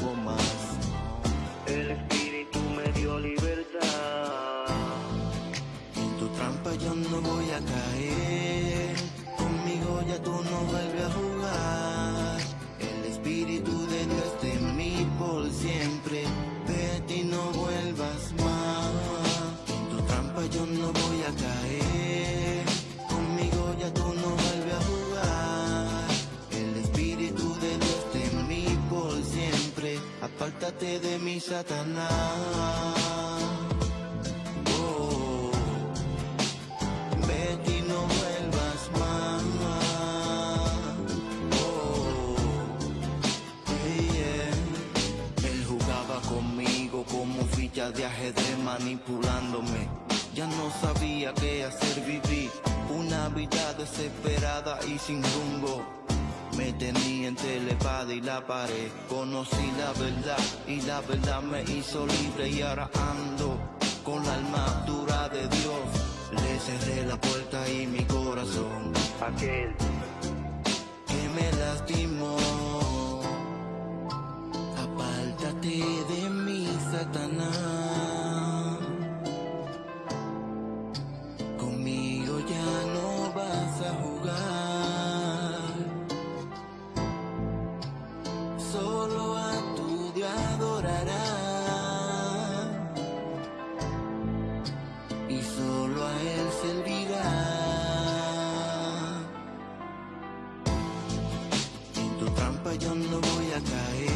esclavo como ficha de ajedrez manipulándome. Ya no sabía qué hacer, viví una vida desesperada y sin rumbo. Me tenía entre la espada y la pared. Conocí la verdad y la verdad me hizo libre y ahora ando con la armadura de Dios. Le cerré la puerta y mi corazón. Aquel que me lastimó. Apártate de mí, Satanás. Conmigo ya no vas a jugar. Solo a tu Dios adorarás. Y solo a Él servirá. En tu trampa yo no voy a caer.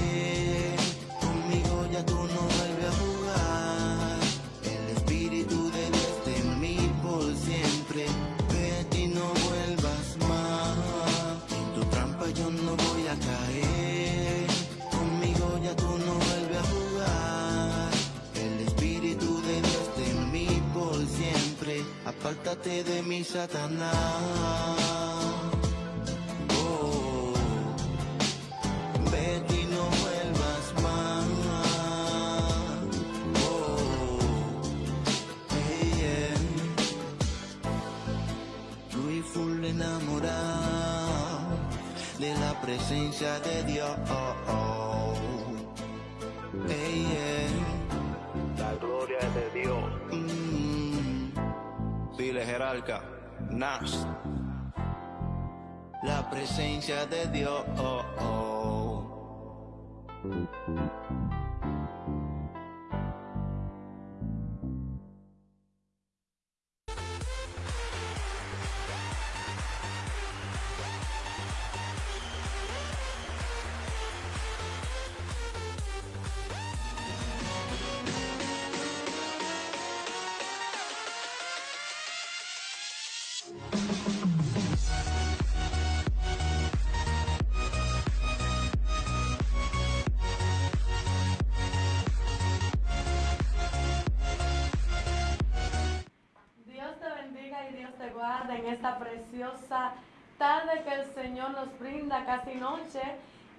Apártate de mi Satanás. Oh. Vete y no vuelvas más. Oh, yeah. Fui full enamorado de la presencia de Dios. Hey, Pile Jerarca, Nash. La presencia de. Dios guarde en esta preciosa tarde que el Señor nos brinda, casi noche.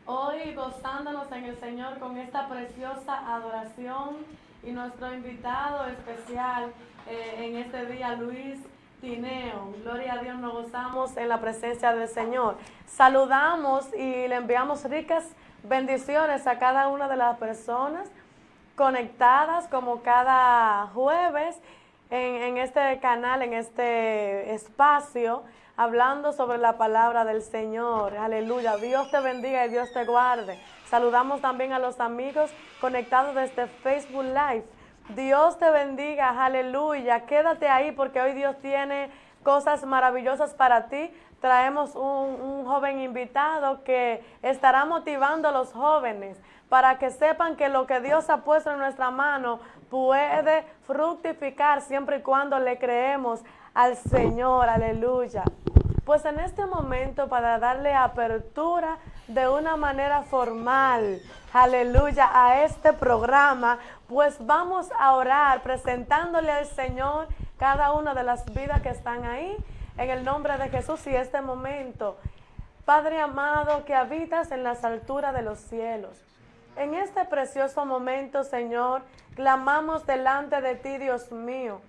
Hoy gozándonos en el Señor con esta preciosa adoración y nuestro invitado especial eh, en este día, Luis Tineo. Gloria a Dios, nos gozamos en la presencia del Señor. Saludamos y le enviamos ricas bendiciones a cada una de las personas conectadas como cada jueves en, este canal, en este espacio, hablando sobre la palabra del Señor. Aleluya. Dios te bendiga y Dios te guarde. Saludamos también a los amigos conectados desde Facebook Live. Dios te bendiga, aleluya. Quédate ahí porque hoy Dios tiene cosas maravillosas para ti. Traemos un joven invitado que estará motivando a los jóvenes para que sepan que lo que Dios ha puesto en nuestra mano puede fructificar siempre y cuando le creemos al Señor, aleluya. Pues en este momento para darle apertura de una manera formal, aleluya, a este programa, pues vamos a orar presentándole al Señor cada una de las vidas que están ahí en el nombre de Jesús y este momento. Padre amado que habitas en las alturas de los cielos. En este precioso momento, Señor, clamamos delante de ti, Dios mío,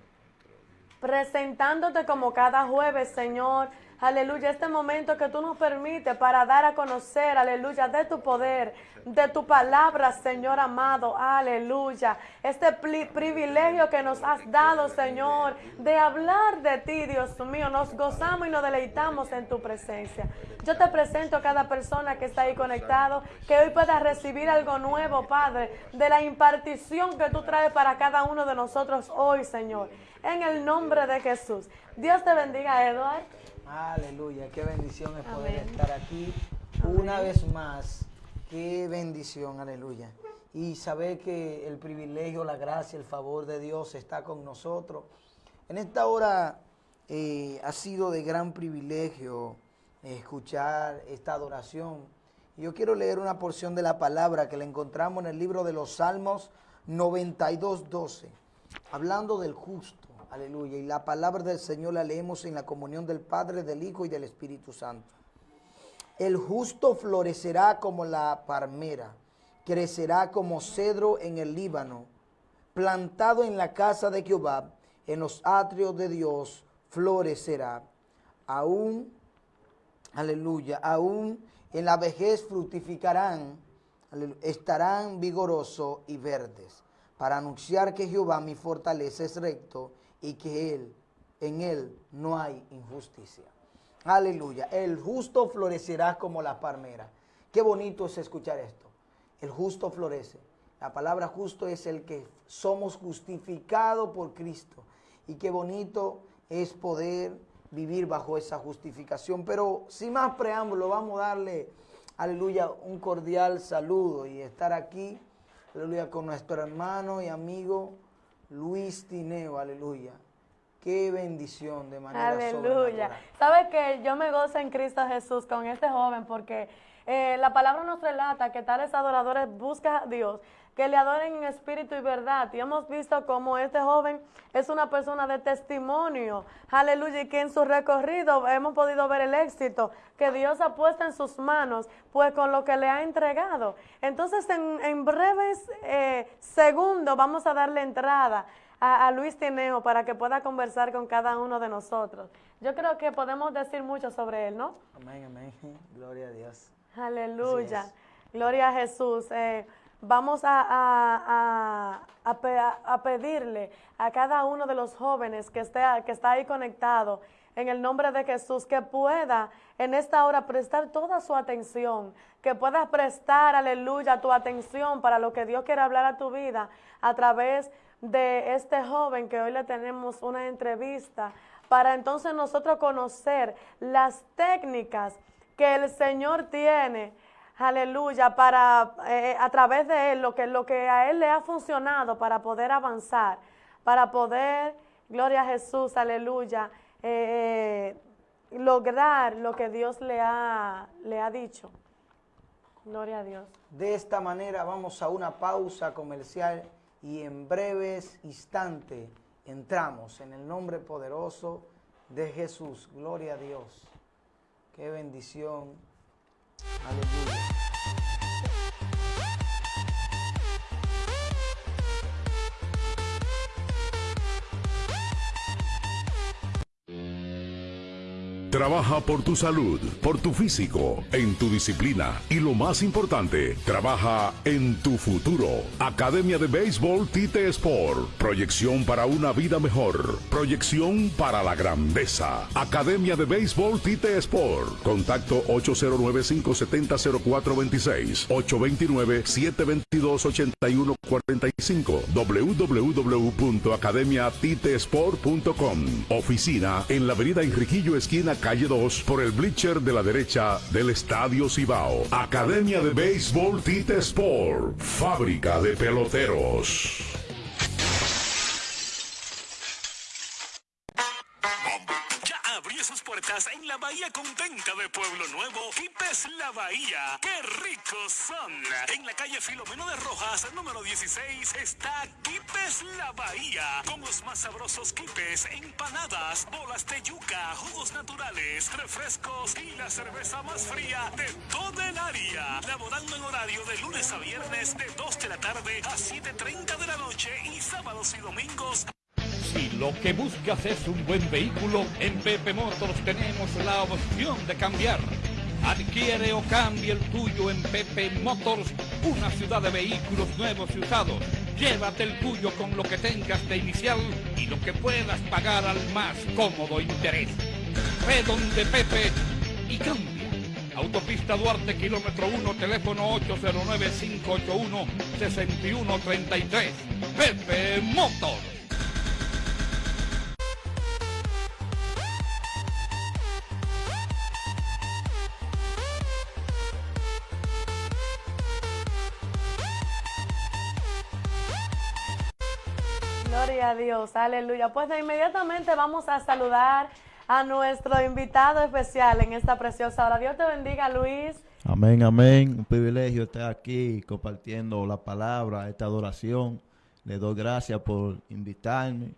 presentándote como cada jueves, Señor, aleluya, este momento que tú nos permites para dar a conocer, aleluya, de tu poder, de tu palabra, Señor amado, aleluya. Este privilegio que nos has dado, Señor, de hablar de ti, Dios mío, nos gozamos y nos deleitamos en tu presencia. Yo te presento a cada persona que está ahí conectado, que hoy pueda recibir algo nuevo, Padre, de la impartición que tú traes para cada uno de nosotros hoy, Señor. En el nombre de Jesús. Dios te bendiga, Eduardo. Aleluya, qué bendición es poder estar aquí una vez más. Qué bendición, aleluya. Y saber que el privilegio, la gracia, el favor de Dios está con nosotros. En esta hora eh, ha sido de gran privilegio escuchar esta adoración. Yo quiero leer una porción de la palabra que la encontramos en el libro de los Salmos 92, 12, hablando del justo. Aleluya. Y la palabra del Señor la leemos en la comunión del Padre, del Hijo y del Espíritu Santo. El justo florecerá como la palmera, crecerá como cedro en el Líbano, plantado en la casa de Jehová, en los atrios de Dios, florecerá. Aún, aleluya, aún en la vejez fructificarán, estarán vigorosos y verdes, para anunciar que Jehová mi fortaleza es recto y que Él, en Él no hay injusticia. Aleluya. El justo florecerá como la palmera. Qué bonito es escuchar esto. El justo florece. La palabra justo es el que somos justificados por Cristo. Y qué bonito es poder vivir bajo esa justificación. Pero sin más preámbulo, vamos a darle, aleluya, un cordial saludo y estar aquí, aleluya, con nuestro hermano y amigo Luis Tineo, aleluya. Qué bendición de manera Aleluya. Sabes que yo me gozo en Cristo Jesús con este joven porque eh, la palabra nos relata que tales adoradores buscan a Dios, que le adoren en espíritu y verdad. Y hemos visto cómo este joven es una persona de testimonio. Aleluya. Y que en su recorrido hemos podido ver el éxito que Dios ha puesto en sus manos, pues con lo que le ha entregado. Entonces, en, breves eh, segundos vamos a darle entrada a, Luis Tineo para que pueda conversar con cada uno de nosotros. Yo creo que podemos decir mucho sobre él, ¿no? Amén, amén. Gloria a Dios. Aleluya. Gloria a Jesús. Eh, vamos a, a, pedirle a cada uno de los jóvenes que, esté, que está ahí conectado en el nombre de Jesús, que pueda en esta hora prestar toda su atención, que puedas prestar, aleluya, tu atención para lo que Dios quiere hablar a tu vida a través de este joven que hoy le tenemos una entrevista para entonces nosotros conocer las técnicas que el Señor tiene, aleluya, para eh, a través de él, lo que, lo que a él le ha funcionado para poder avanzar, para poder, gloria a Jesús, aleluya, eh, eh, lograr lo que Dios le ha, le ha dicho. Gloria a Dios. De esta manera vamos a una pausa comercial y en breves instantes entramos en el nombre poderoso de Jesús. Gloria a Dios. Qué bendición. Aleluya. Trabaja por tu salud, por tu físico, en tu disciplina y lo más importante, trabaja en tu futuro. Academia de Béisbol Tite Sport. Proyección para una vida mejor. Proyección para la grandeza. Academia de Béisbol Tite Sport. Contacto 809-570-0426. 829-722-8145. www.academiatitesport.com. Oficina en la avenida Enriquillo Esquina calle 2, por el bleacher de la derecha del Estadio Cibao. Academia de Béisbol Tite Sport, fábrica de peloteros. Ya abrió sus puertas en la Bahía Quipes La Bahía. ¡Qué ricos son! En la calle Filomeno de Rojas, número 16, está Quipes La Bahía. Con los más sabrosos quipes, empanadas, bolas de yuca, jugos naturales, refrescos y la cerveza más fría de toda el área. Laborando en horario de lunes a viernes de 2 de la tarde a 7.30 de la noche y sábados y domingos lo que buscas es un buen vehículo, en Pepe Motors tenemos la opción de cambiar. Adquiere o cambie el tuyo en Pepe Motors, una ciudad de vehículos nuevos y usados. Llévate el tuyo con lo que tengas de inicial y lo que puedas pagar al más cómodo interés. Ve donde Pepe y cambia. Autopista Duarte, kilómetro 1, teléfono 809-581-6133. Pepe Motors. Gloria a Dios, aleluya. Pues de inmediatamente vamos a saludar a nuestro invitado especial en esta preciosa hora. Dios te bendiga, Luis. Amén, amén. Un privilegio estar aquí compartiendo la palabra, esta adoración. Le doy gracias por invitarme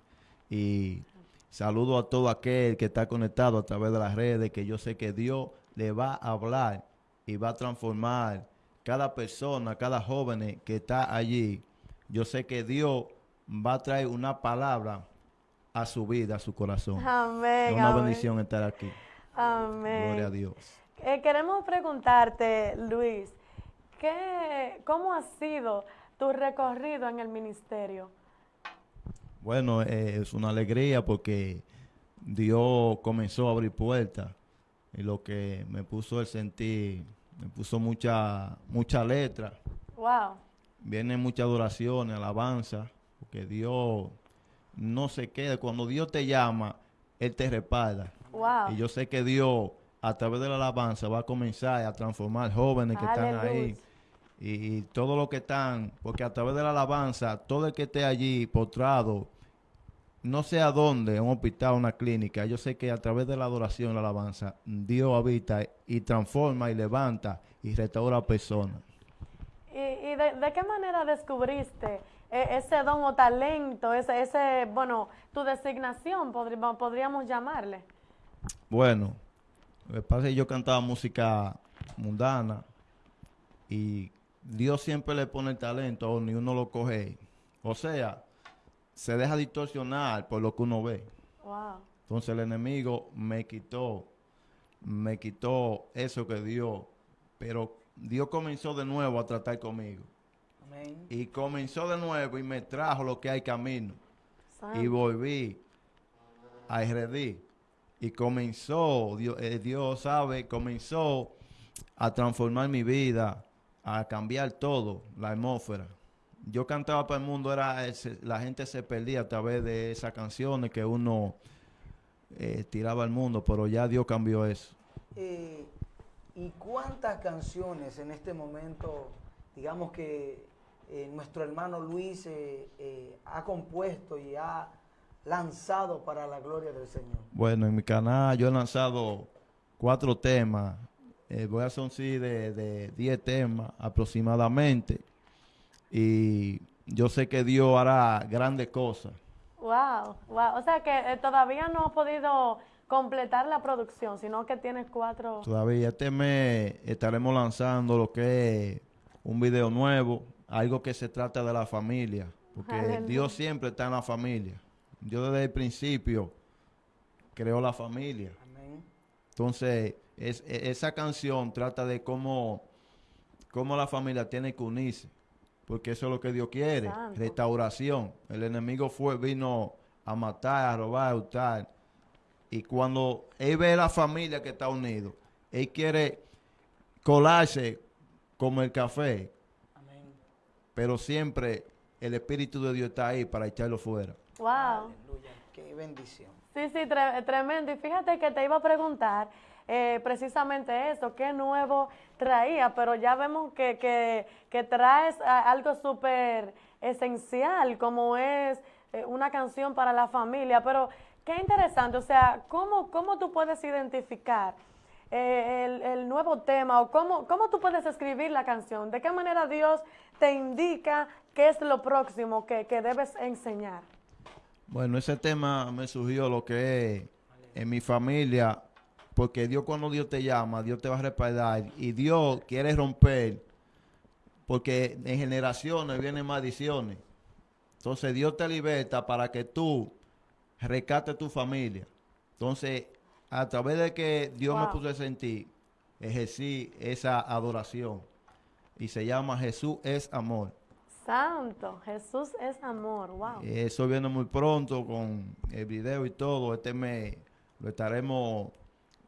y saludo a todo aquel que está conectado a través de las redes, que yo sé que Dios le va a hablar y va a transformar cada persona, cada joven que está allí. Yo sé que Dios va a traer una palabra a su vida, a su corazón. Amén. Es una bendición estar aquí. Amén. Gloria a Dios. Eh, queremos preguntarte, Luis, ¿qué, ¿cómo ha sido tu recorrido en el ministerio? Bueno, eh, es una alegría porque Dios comenzó a abrir puertas y lo que me puso el sentir, me puso mucha, mucha letra. Wow. Vienen muchas adoraciones, alabanza porque Dios no se queda. Cuando Dios te llama, Él te respalda. Wow. Y yo sé que Dios, a través de la alabanza, va a comenzar a transformar jóvenes que están ahí. Y, y todo lo que están, porque a través de la alabanza, todo el que esté allí postrado, no sé a dónde, un hospital, una clínica, yo sé que a través de la adoración, la alabanza, Dios habita y transforma y levanta y restaura a personas. ¿Y, de, de qué manera descubriste e, ese don o talento, ese, ese bueno, tu designación, podríamos, podríamos llamarle? Bueno, pasa es que yo cantaba música mundana y Dios siempre le pone el talento ni uno lo coge. O sea, se deja distorsionar por lo que uno ve. Wow. Entonces el enemigo me quitó, me quitó eso que Dios, pero Dios comenzó de nuevo a tratar conmigo. Amén. Y comenzó de nuevo y me trajo lo que hay camino. Y volví a RD. Y comenzó, Dios, eh, Dios sabe, comenzó a transformar mi vida, a cambiar todo, la atmósfera. Yo cantaba para el mundo, era ese- la gente se perdía a través de esas canciones que uno eh, tiraba al mundo, pero ya Dios cambió eso. Eh, ¿Y cuántas canciones en este momento, digamos que eh, nuestro hermano Luis eh, eh, ha compuesto y ha lanzado para la gloria del Señor? Bueno, en mi canal yo he lanzado cuatro temas. Eh, voy a hacer un sí de, de 10 temas aproximadamente. Y yo sé que Dios hará grandes cosas. Wow, wow. O sea que eh, todavía no has podido completar la producción, sino que tienes cuatro. Todavía este mes estaremos lanzando lo que es un video nuevo, algo que se trata de la familia. Porque Aleluya. Dios siempre está en la familia. Yo desde el principio creo la familia. Amén. Entonces, es, e- esa canción trata de cómo, cómo la familia tiene que unirse, porque eso es lo que Dios quiere, Santo. restauración. El enemigo fue, vino a matar, a robar, a hurtar. Y cuando él ve a la familia que está unido, él quiere colarse como el café, Amén. pero siempre el Espíritu de Dios está ahí para echarlo fuera. Wow. Aleluya. Qué bendición. Sí, sí, tre- tremendo. Y fíjate que te iba a preguntar eh, precisamente eso, qué nuevo traía, pero ya vemos que, que, que traes algo súper esencial, como es eh, una canción para la familia. Pero qué interesante, o sea, ¿cómo, cómo tú puedes identificar eh, el, el nuevo tema o cómo, cómo tú puedes escribir la canción? ¿De qué manera Dios te indica qué es lo próximo que, que debes enseñar? Bueno, ese tema me surgió lo que es en mi familia, porque Dios cuando Dios te llama, Dios te va a respaldar y Dios quiere romper, porque en generaciones vienen maldiciones. Entonces Dios te liberta para que tú rescates tu familia. Entonces, a través de que Dios me puso en ti, ejercí esa adoración. Y se llama Jesús es amor. Santo, Jesús es amor, wow. Eso viene muy pronto con el video y todo. Este mes lo estaremos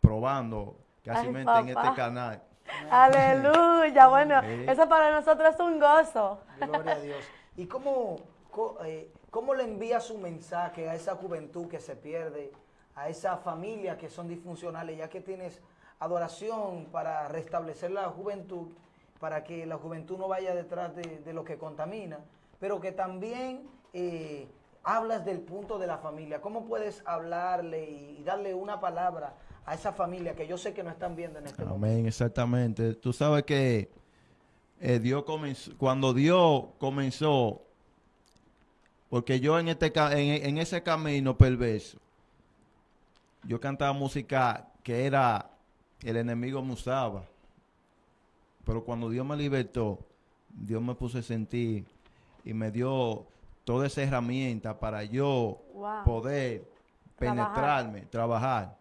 probando casi Ay, en papá. este canal. Aleluya, bueno, Sí. eso para nosotros es un gozo. Gloria a Dios. ¿Y cómo, eh, cómo le envía su mensaje a esa juventud que se pierde, a esa familia que son disfuncionales, ya que tienes adoración para restablecer la juventud, para que la juventud no vaya detrás de, lo que contamina, pero que también eh, hablas del punto de la familia? ¿Cómo puedes hablarle y, darle una palabra a esa familia que yo sé que no están viendo en este momento? Amén, exactamente. Tú sabes que eh, Dios comenzó, cuando Dios comenzó, porque yo en, este, en, en ese camino perverso, yo cantaba música que era el enemigo me usaba. Pero cuando Dios me libertó, Dios me puso a sentir y me dio toda esa herramienta para yo Wow. poder Trabajar. penetrarme, trabajar.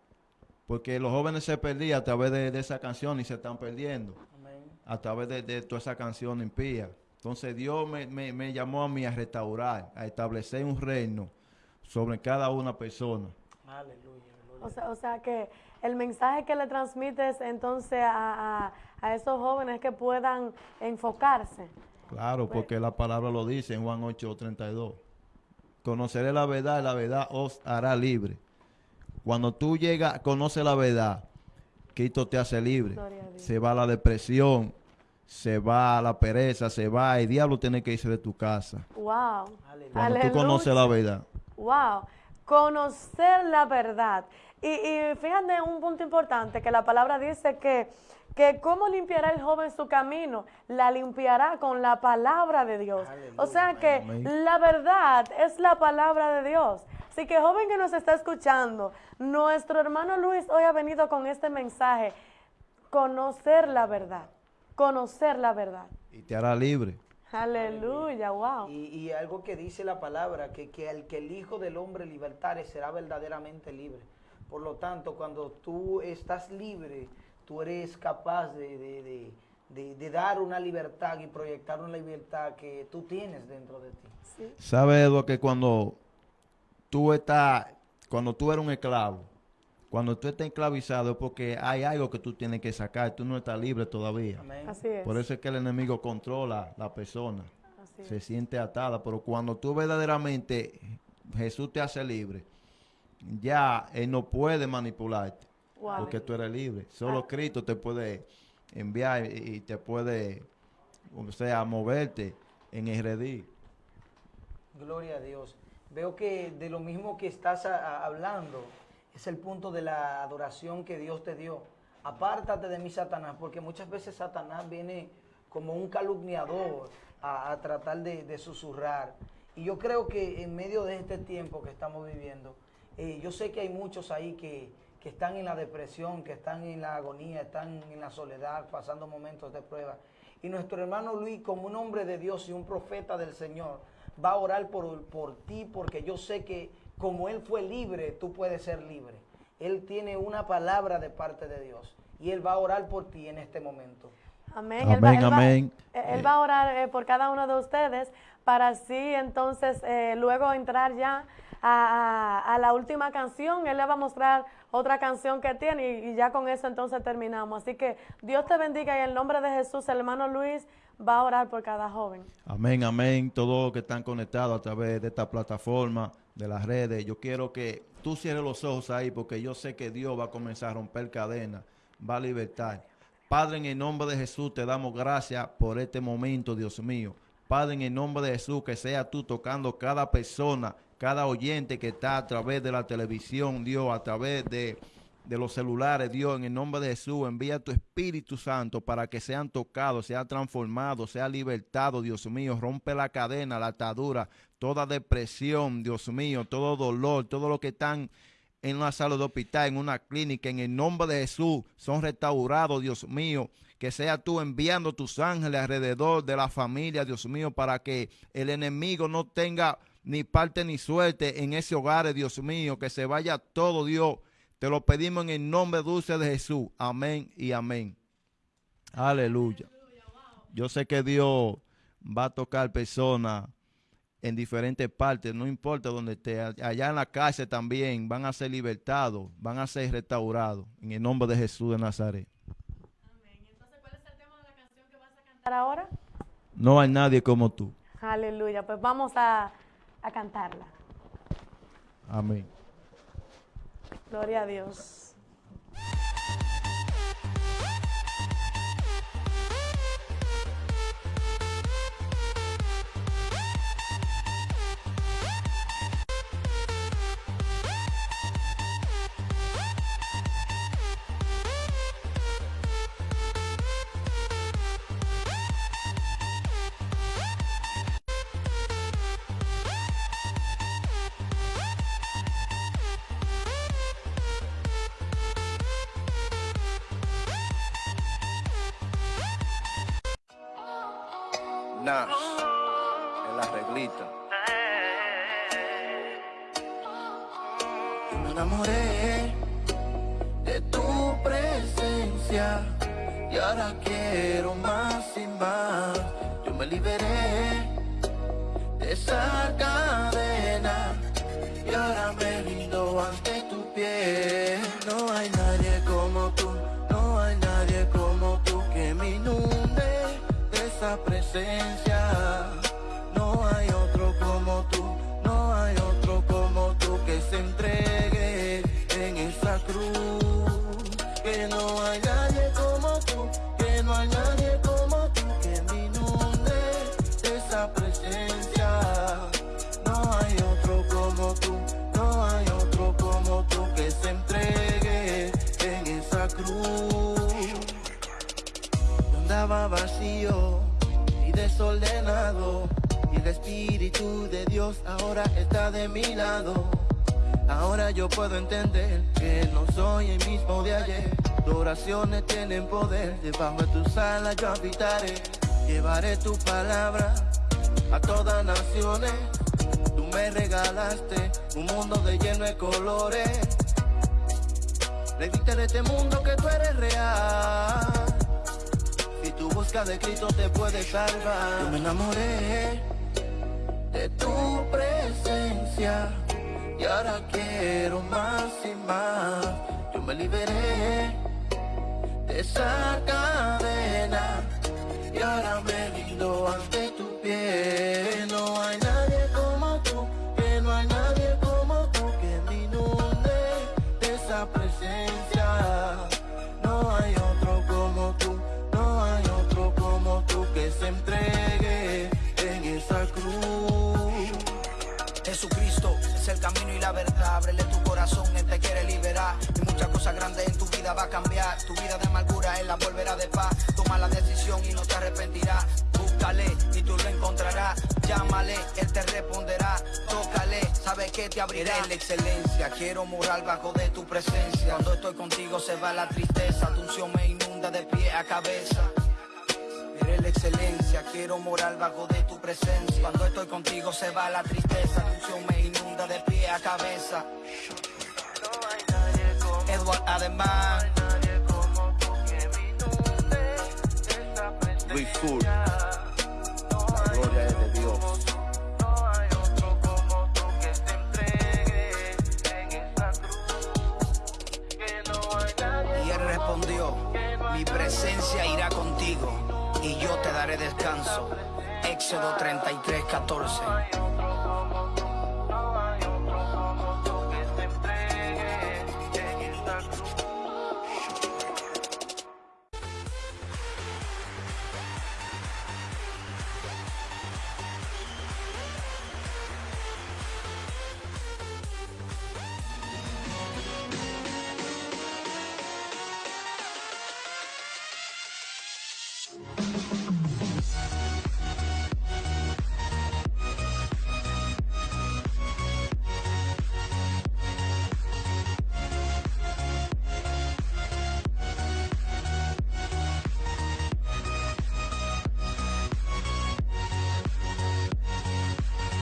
Porque los jóvenes se perdían a través de, de esa canción y se están perdiendo Amén. a través de, de toda esa canción impía. Entonces Dios me, me- me llamó a mí a restaurar, a establecer un reino sobre cada una persona. Aleluya. O sea, o sea que el mensaje que le transmites entonces a, a- a esos jóvenes es que puedan enfocarse. Claro, porque la palabra lo dice en Juan 8:32. Conoceré la verdad y la verdad os hará libre. Cuando tú llegas, conoces la verdad, Cristo te hace libre. Se va la depresión, se va la pereza, se va, el diablo tiene que irse de tu casa. Wow. Aleluya. Cuando tú conoces la verdad. Wow. Conocer la verdad. Y, y fíjate un punto importante, que la palabra dice que, que cómo limpiará el joven su camino, la limpiará con la palabra de Dios. O sea que Amén. la verdad es la palabra de Dios. Así que joven que nos está escuchando, nuestro hermano Luis hoy ha venido con este mensaje, conocer la verdad, conocer la verdad. Y te hará libre. Aleluya, wow. Y, y algo que dice la palabra, que, que el que el Hijo del Hombre libertare será verdaderamente libre. Por lo tanto, cuando tú estás libre, tú eres capaz de, de- de- de- de dar una libertad y proyectar una libertad que tú tienes dentro de ti. Sí. ¿Sabes, Eduardo, que cuando tú estás, cuando tú eres un esclavo, cuando tú estás esclavizado es porque hay algo que tú tienes que sacar, tú no estás libre todavía. Amén. Así es. Por eso es que el enemigo controla la persona, Así se es. siente atada, pero cuando tú verdaderamente Jesús te hace libre, ya Él no puede manipularte, Wow. porque tú eres libre. Solo Cristo te puede enviar y y te puede, o sea, moverte en el redil. Gloria a Dios. Veo que de lo mismo que estás a- a- hablando es el punto de la adoración que Dios te dio. Apártate de mí, Satanás, porque muchas veces Satanás viene como un calumniador a, a tratar de, susurrar. Y yo creo que en medio de este tiempo que estamos viviendo, eh, yo sé que hay muchos ahí que, que están en la depresión, que están en la agonía, están en la soledad, pasando momentos de prueba. Y nuestro hermano Luis, como un hombre de Dios y un profeta del Señor, va a orar por, por ti porque yo sé que como Él fue libre, tú puedes ser libre. Él tiene una palabra de parte de Dios y Él va a orar por ti en este momento. Amén. Él va- Amén, él va- amén. eh, Él va a orar eh, por cada uno de ustedes para así entonces eh, luego entrar ya a, a- a la última canción. Él le va a mostrar otra canción que tiene y, y ya con eso entonces terminamos. Así que Dios te bendiga y en el nombre de Jesús, el hermano Luis va a orar por cada joven. Amén, amén. Todos los que están conectados a través de esta plataforma, de las redes, yo quiero que tú cierres los ojos ahí porque yo sé que Dios va a comenzar a romper cadenas, va a libertar. Padre, en el nombre de Jesús te damos gracias por este momento, Dios mío. Padre, en el nombre de Jesús, que sea tú tocando cada persona, cada oyente que está a través de la televisión, Dios, a través de, de los celulares, Dios, en el nombre de Jesús, envía tu Espíritu Santo para que sean tocados, sean transformados, sean libertados, Dios mío. Rompe la cadena, la atadura, toda depresión, Dios mío, todo dolor, todo lo que están en una sala de hospital, en una clínica, en el nombre de Jesús, son restaurados, Dios mío. Que sea tú enviando tus ángeles alrededor de la familia, Dios mío, para que el enemigo no tenga ni parte ni suerte en ese hogar, Dios mío. Que se vaya todo, Dios. Te lo pedimos en el nombre dulce de Jesús. Amén y amén. Aleluya. Yo sé que Dios va a tocar personas en diferentes partes, no importa donde esté, allá en la cárcel también van a ser libertados, van a ser restaurados, en el nombre de Jesús de Nazaret. Amén. Entonces, ¿cuál es el tema de la canción que vas a cantar ahora? No hay nadie como tú. Aleluya. Pues vamos a, a cantarla. Amén. Gloria a Dios. Nash, en la reglita. Yo me enamoré de tu presencia y ahora quiero más y más. Yo me liberé de esa cadena y ahora me rindo ante tu pie. No hay presencia. No hay otro como tú, no hay otro como tú que se entregue en esa cruz. Que no hay nadie como tú, que no hay nadie como tú que me inunde de esa presencia. No hay otro como tú, no hay otro como tú que se entregue en esa cruz. Andaba vacío desordenado. Y el Espíritu de Dios ahora está de mi lado. Ahora yo puedo entender que no soy el mismo de ayer. Tus oraciones tienen poder. Debajo de tus alas yo habitaré. Llevaré tu palabra a todas naciones. Tú me regalaste un mundo de lleno de colores. Le diste en este mundo que tú eres real. Si tú buscas de Cristo te puedes salvar. Yo me enamoré de tu presencia y ahora quiero más y más. Yo me liberé de esa cadena y ahora me rindo ante tu pie. Camino y la verdad. Ábrele tu corazón, Él te quiere liberar. Y muchas cosas grandes en tu vida va a cambiar. Tu vida de amargura Él la volverá de paz. Toma la decisión y no te arrepentirás. Búscale y tú lo encontrarás. Llámale, Él te responderá. Tócale, sabe que te abrirá. Eres la excelencia, quiero morar bajo de tu presencia. Cuando estoy contigo se va la tristeza. Tu unción me inunda de pie a cabeza. Excelencia, quiero morar bajo de tu presencia. Cuando estoy contigo se va la tristeza, tu me inunda de pie a cabeza. Edward Ademán, Luis Full. La gloria es de Dios. y él respondió, mi presencia irá contigo y yo te daré descanso. Éxodo 33, 14.